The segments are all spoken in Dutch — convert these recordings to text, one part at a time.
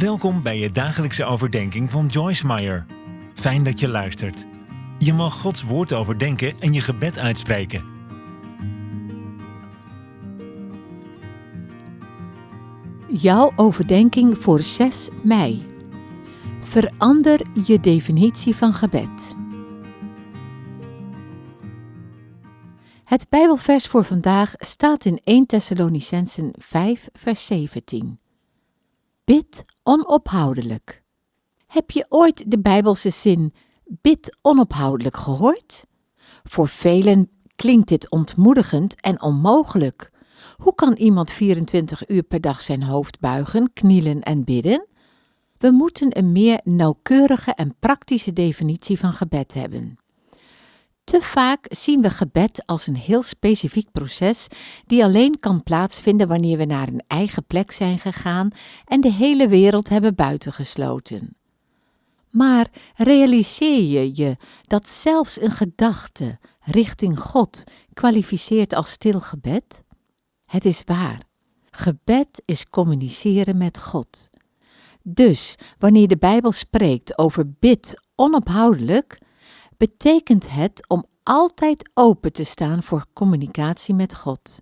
Welkom bij je dagelijkse overdenking van Joyce Meyer. Fijn dat je luistert. Je mag Gods woord overdenken en je gebed uitspreken. Jouw overdenking voor 6 mei. Verander je definitie van gebed. Het Bijbelvers voor vandaag staat in 1 Thessalonicensen 5, vers 17. Bid onophoudelijk. Heb je ooit de Bijbelse zin bid onophoudelijk gehoord? Voor velen klinkt dit ontmoedigend en onmogelijk. Hoe kan iemand 24 uur per dag zijn hoofd buigen, knielen en bidden? We moeten een meer nauwkeurige en praktische definitie van gebed hebben. Te vaak zien we gebed als een heel specifiek proces die alleen kan plaatsvinden wanneer we naar een eigen plek zijn gegaan en de hele wereld hebben buitengesloten. Maar realiseer je je dat zelfs een gedachte richting God kwalificeert als stil gebed? Het is waar. Gebed is communiceren met God. Dus wanneer de Bijbel spreekt over bid onophoudelijk, betekent het om altijd open te staan voor communicatie met God.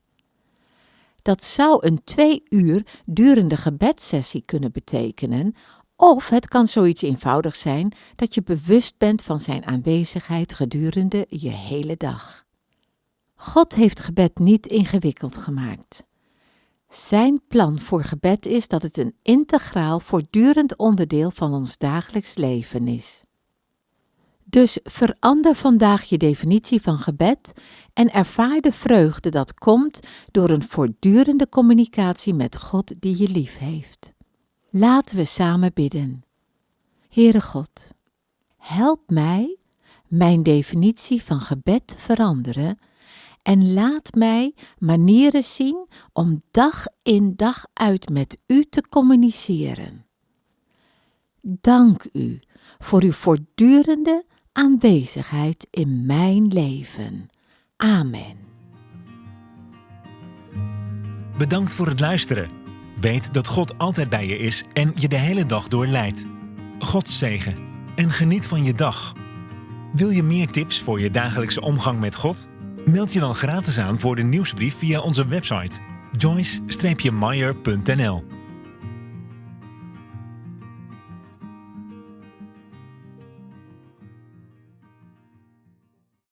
Dat zou een twee uur durende gebedssessie kunnen betekenen, of het kan zoiets eenvoudig zijn dat je bewust bent van Zijn aanwezigheid gedurende je hele dag. God heeft gebed niet ingewikkeld gemaakt. Zijn plan voor gebed is dat het een integraal, voortdurend onderdeel van ons dagelijks leven is. Dus verander vandaag je definitie van gebed en ervaar de vreugde dat komt door een voortdurende communicatie met God die je lief heeft. Laten we samen bidden. Heere God, help mij mijn definitie van gebed te veranderen en laat mij manieren zien om dag in dag uit met U te communiceren. Dank U voor uw voortdurende aanwezigheid in mijn leven. Amen. Bedankt voor het luisteren. Weet dat God altijd bij je is en je de hele dag door leidt. God zegen en geniet van je dag. Wil je meer tips voor je dagelijkse omgang met God? Meld je dan gratis aan voor de nieuwsbrief via onze website joyce-meyer.nl